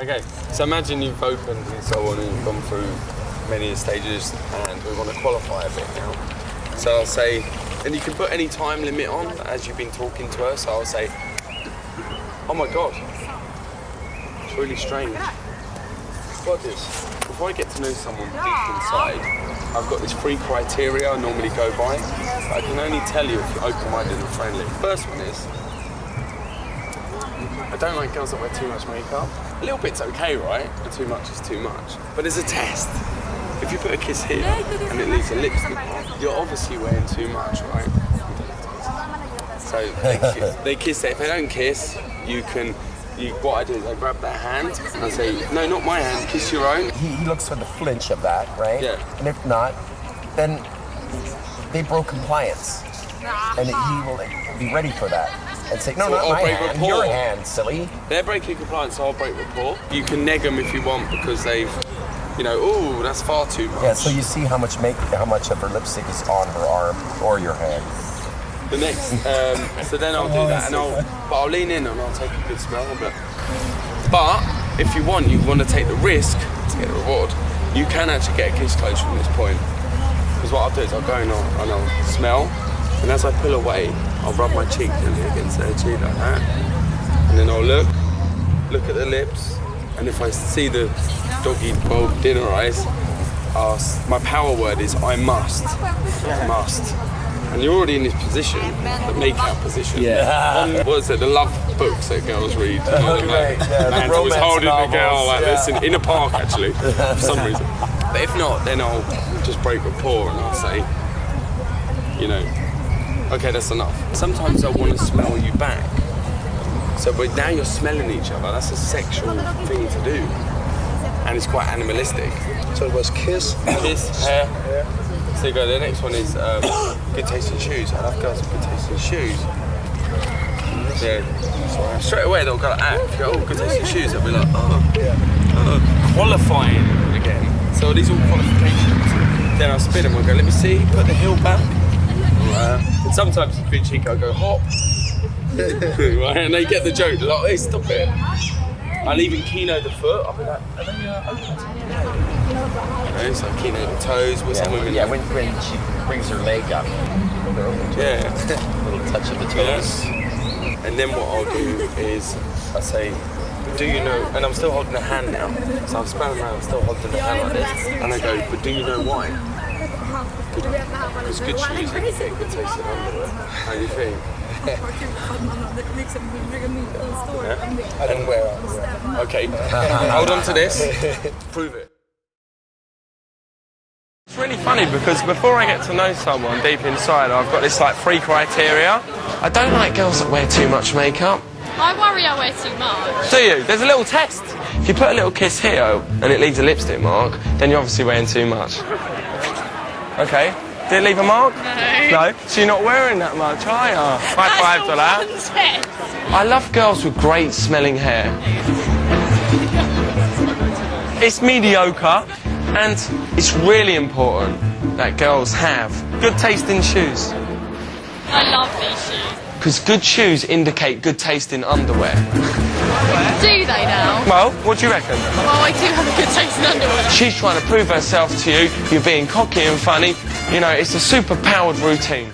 Okay, so imagine you've opened and so on and you've gone through many stages and we want to qualify a bit now. So I'll say, and you can put any time limit on as you've been talking to her. So I'll say, oh my God, it's really strange. Got this. Before I get to know someone deep inside, I've got this three criteria I normally go by. I can only tell you if you're open-minded and friendly. First one is, I don't like girls that wear too much makeup. A little bit's okay, right? But too much is too much. But there's a test. If you put a kiss here and it leaves a lipstick mark, you're obviously wearing too much, right? So they kiss, they kiss it. If they don't kiss, you can. You, what I do is I grab their hand and I say, no, not my hand, kiss your own. He, he looks for the flinch of that, right? Yeah. And if not, then they broke compliance. And he will be ready for that. And say, no, So not my hand, rapport. your hand, silly. They're breaking compliance, so I'll break rapport. You can neg them if you want because they've, you know, oh, that's far too much. Yeah, so you see how much make how much of her lipstick is on her arm or your hand. The next, um, so then I'll do that, and I'll, but I'll lean in and I'll take a good smell. Like- But if you want, you want to take the risk to get the reward. You can actually get a kiss close from this point. Because what I'll do is I'll go and I'll, and I'll smell, and as I pull away, I'll rub my cheek gently against their cheek like that, and then I'll look, look at the lips, and if I see the doggy bulb dinner eyes, I'll, my power word is I must, I must. And you're already in this position, the make-out position. Yeah. On, what is it, the love books that girls read? You know, like, yeah, always romance holding the girl novels, like this in, in a park, actually, for some reason. But if not, then I'll just break rapport and I'll say, you know, okay, that's enough. Sometimes I want to smell you back. So, but now you're smelling each other. That's a sexual thing to do, and it's quite animalistic. So it was kiss. Kiss, hair. So you go. The next one is um, good taste in shoes. I love girls with good taste in shoes. Yeah. Straight away they'll go ah, like you go, oh, good taste in shoes, they'll be like, oh, oh, qualifying again. So these are all qualifications. Then I'll spin them and go, let me see, put the heel back. Uh, and sometimes a bit cheeky, I'll go hop. right, and they get the joke. They're like, hey, stop it. I'll even kino the foot. I'll be like, are they uh, open? Okay, so kino the toes with Yeah, women. yeah when, when she brings her leg up, they're open to. Yeah. little touch of the toes. Yes. And then what I'll do is I say, do you know, and I'm still holding the hand now, so I'm smelling around, I'm still holding the hand like this, and I go, but do you know why? Because good shoes, they can get good taste in underwear. How do you think? I don't wear underwear. Okay, hold on to this, prove it. It's really funny because before I get to know someone deep inside, I've got this like three criteria. I don't like girls that wear too much makeup. I worry I wear too much. Do you? There's a little test. If you put a little kiss here and it leaves a lipstick mark, then you're obviously wearing too much. Okay. Did it leave a mark? No. No. So you're not wearing that much, are you? High five to that. That's the one test. I love girls with great smelling hair. It's mediocre and it's really important that girls have good taste in shoes. I love these shoes. Because good shoes indicate good taste in underwear. Do they now? Well, what do you reckon? Well, I do have a good taste in underwear. She's trying to prove herself to you. You're being cocky and funny. You know, it's a super powered routine.